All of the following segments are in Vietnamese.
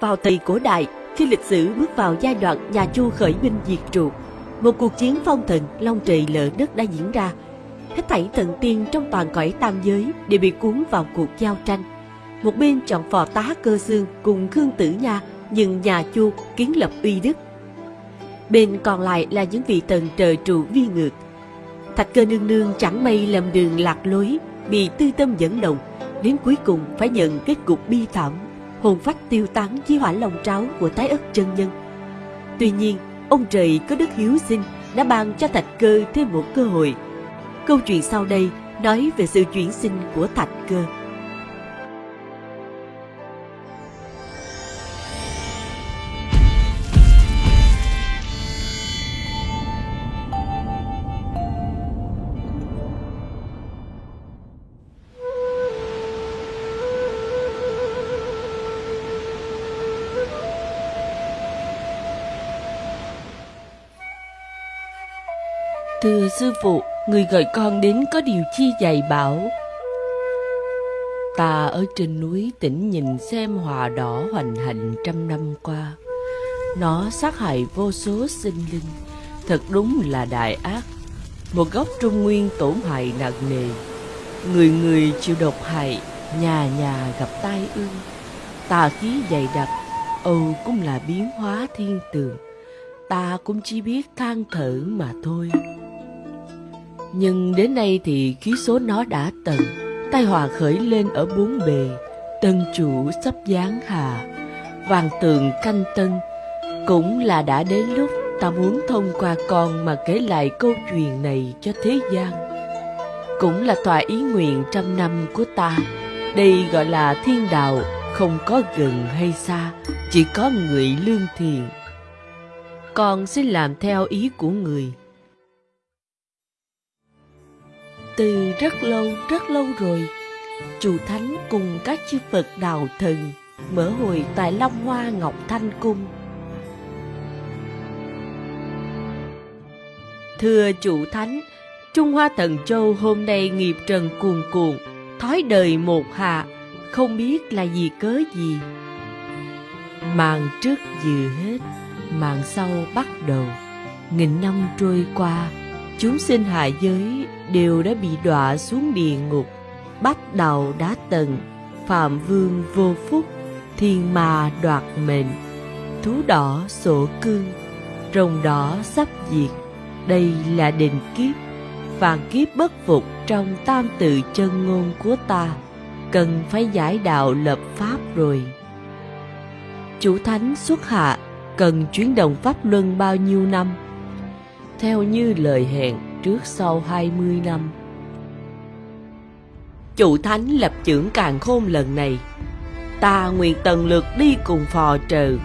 vào thời cổ đại, khi lịch sử bước vào giai đoạn nhà Chu khởi binh diệt trụ, một cuộc chiến phong thần long trời lở đất đã diễn ra. Hết thảy thần tiên trong toàn cõi tam giới đều bị cuốn vào cuộc giao tranh. Một bên chọn phò tá cơ xương cùng Khương Tử Nha, nhưng nhà Chu kiến lập uy đức. Bên còn lại là những vị thần trời trụ vi ngược. Thạch cơ nương nương chẳng may lầm đường lạc lối, bị tư tâm dẫn động, đến cuối cùng phải nhận kết cục bi thảm hồn phách tiêu tán dưới hỏa lòng tráo của Thái ất chân nhân. Tuy nhiên, ông trời có đức hiếu sinh đã ban cho Thạch Cơ thêm một cơ hội. Câu chuyện sau đây nói về sự chuyển sinh của Thạch Cơ. Thưa sư phụ, người gọi con đến có điều chi dạy bảo. Ta ở trên núi tỉnh nhìn xem hòa đỏ hoành hành trăm năm qua. Nó sát hại vô số sinh linh, thật đúng là đại ác. Một góc trung nguyên tổn hại nặng nề. Người người chịu độc hại, nhà nhà gặp tai ương. Tà khí dày đặc, Âu cũng là biến hóa thiên tường. Ta cũng chỉ biết than thở mà thôi. Nhưng đến nay thì khí số nó đã tận, tai họa khởi lên ở bốn bề, tân chủ sắp giáng hà, vàng tường canh tân. Cũng là đã đến lúc ta muốn thông qua con mà kể lại câu chuyện này cho thế gian. Cũng là tòa ý nguyện trăm năm của ta, đây gọi là thiên đạo, không có gần hay xa, chỉ có người lương thiện. Con xin làm theo ý của người. Từ rất lâu, rất lâu rồi, chủ thánh cùng các chư Phật đạo thần mở hội tại Long Hoa Ngọc Thanh Cung. Thưa chủ thánh, Trung Hoa Thần Châu hôm nay nghiệp trần cuồn cuộn, thói đời một hạ, không biết là gì cớ gì. Màn trước vừa hết, màn sau bắt đầu, nghìn năm trôi qua, chúng sinh hạ giới đều đã bị đọa xuống địa ngục, bắt đầu đá tầng, phạm vương vô phúc, thiên ma đoạt mệnh, thú đỏ sổ cương, rồng đỏ sắp diệt. Đây là định kiếp, vạn kiếp bất phục trong tam tự chân ngôn của ta, cần phải giải đạo lập pháp rồi. Chủ thánh xuất hạ cần chuyển động pháp luân bao nhiêu năm? Theo như lời hẹn, trước sau 20 năm. Chủ thánh lập trưởng càng khôn lần này, ta nguyện tần lượt đi cùng phò trừ,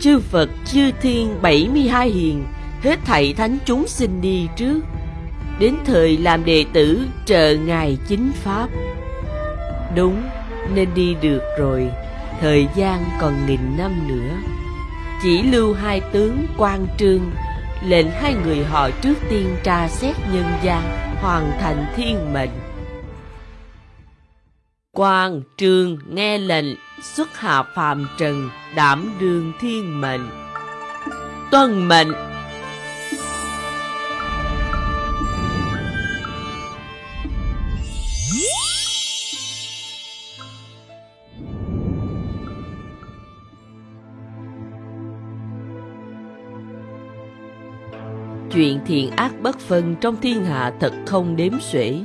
chư Phật chư thiên 72 hiền, hết thảy thánh chúng sinh đi trước, đến thời làm đệ tử chờ ngài chính pháp. Đúng, nên đi được rồi, thời gian còn nghìn năm nữa. Chỉ lưu hai tướng quan trương lệnh hai người họ trước tiên tra xét nhân gian, hoàn thành thiên mệnh. Quan trương nghe lệnh xuất hạ phàm trần, đảm đương thiên mệnh. Tuân mệnh chuyện thiện ác bất phân trong thiên hạ thật không đếm xuể.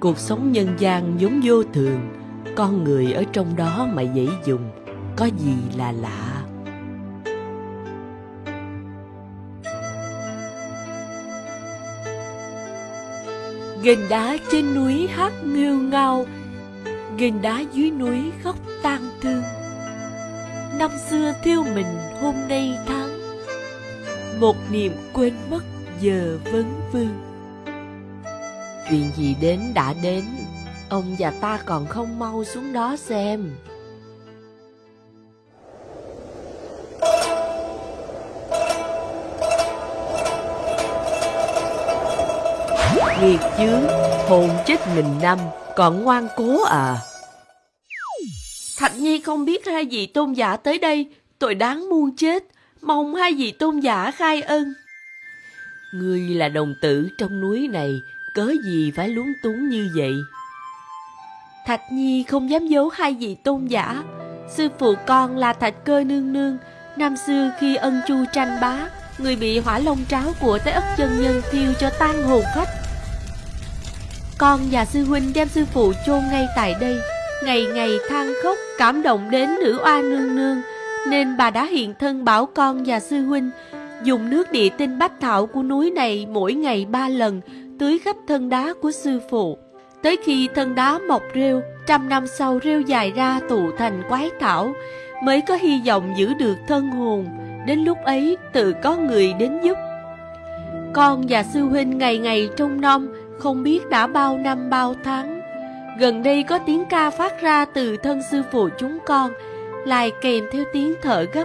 Cuộc sống nhân gian vốn vô thường, con người ở trong đó mà dễ dùng, có gì là lạ. Gành đá trên núi hát nghêu ngao, gành đá dưới núi khóc tan thương năm xưa thiêu mình hôm nay tháng. Một niềm quên mất giờ vấn vương. Chuyện gì đến đã đến ông và ta còn không mau xuống đó xem. Nghiệt chứ, hồn chết nghìn năm còn ngoan cố à? Thạch Nhi không biết hai vị tôn giả tới đây, tội đáng muôn chết, mong hai vị tôn giả khai ân. Ngươi là đồng tử trong núi này, cớ gì phải lúng túng như vậy? Thạch Nhi không dám giấu hai vị tôn giả. Sư phụ con là Thạch Cơ Nương Nương, năm xưa khi ân chu tranh bá, người bị hỏa long tráo của Tế ất chân nhân thiêu cho tan hồn phách. Con và sư huynh đem sư phụ chôn ngay tại đây, ngày ngày than khóc cảm động đến nữ oa nương nương, nên bà đã hiện thân bảo con và sư huynh dùng nước địa tinh bách thảo của núi này mỗi ngày ba lần tưới khắp thân đá của sư phụ. Tới khi thân đá mọc rêu, trăm năm sau rêu dài ra tụ thành quái thảo, mới có hy vọng giữ được thân hồn. Đến lúc ấy tự có người đến giúp. Con và sư huynh ngày ngày trông nom, không biết đã bao năm bao tháng. Gần đây có tiếng ca phát ra từ thân sư phụ chúng con, lại kèm theo tiếng thở gấp,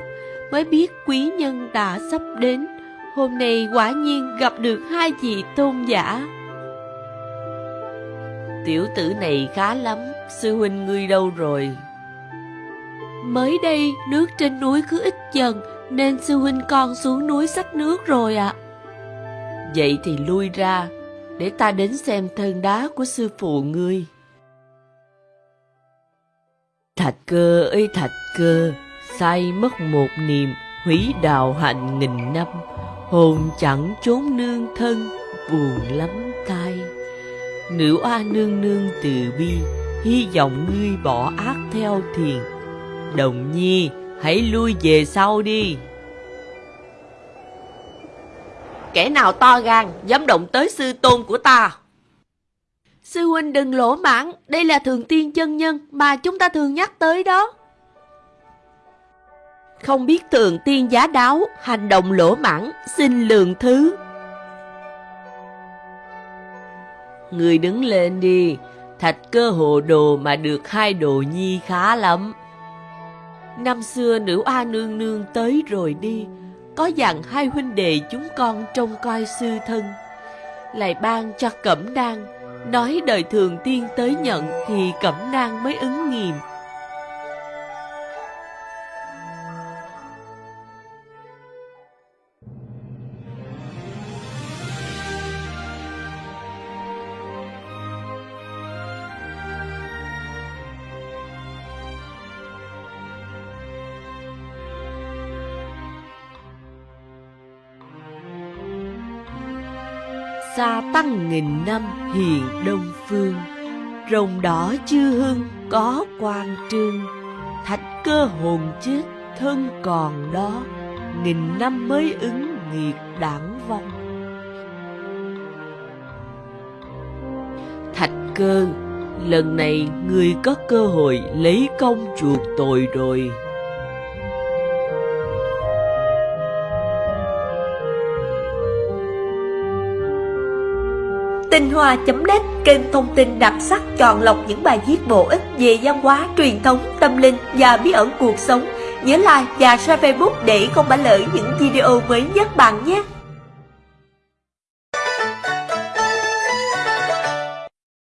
mới biết quý nhân đã sắp đến. Hôm nay quả nhiên gặp được hai vị tôn giả. Tiểu tử này khá lắm, sư huynh ngươi đâu rồi? Mới đây nước trên núi cứ ít dần Nên sư huynh con xuống núi xách nước rồi ạ Vậy thì lui ra Để ta đến xem thân đá của sư phụ ngươi Thạch cơ ơi thạch cơ Say mất một niềm Hủy đạo hạnh nghìn năm Hồn chẳng trốn nương thân Buồn lắm tai Nữ oa nương nương từ bi Hy vọng ngươi bỏ ác theo thiền Đồng nhi, hãy lui về sau đi. Kẻ nào to gan, dám động tới sư tôn của ta. Sư huynh đừng lỗ mãn, đây là thường tiên chân nhân mà chúng ta thường nhắc tới đó. Không biết thường tiên giá đáo, hành động lỗ mãn, xin lượng thứ. Người đứng lên đi, thạch cơ hồ đồ mà được hai đồ nhi khá lắm. Năm xưa nữ A nương nương tới rồi đi Có dặn hai huynh đệ chúng con trông coi sư thân Lại ban cho cẩm đan Nói đời thường tiên tới nhận Thì cẩm nang mới ứng nghiệm. Xa tăng nghìn năm hiền đông phương. Rồng đỏ chưa hưng có quan trương. Thạch cơ hồn chết, thân còn đó. Nghìn năm mới ứng nghiệt đảng vong. Thạch cơ, lần này người có cơ hội lấy công chuộc tội rồi. Hoa.net kênh thông tin đặc sắc chọn lọc những bài viết bổ ích về văn hóa, truyền thống, tâm linh và bí ẩn cuộc sống. Nhớ like và share Facebook để không bỏ lỡ những video mới nhất bạn nhé.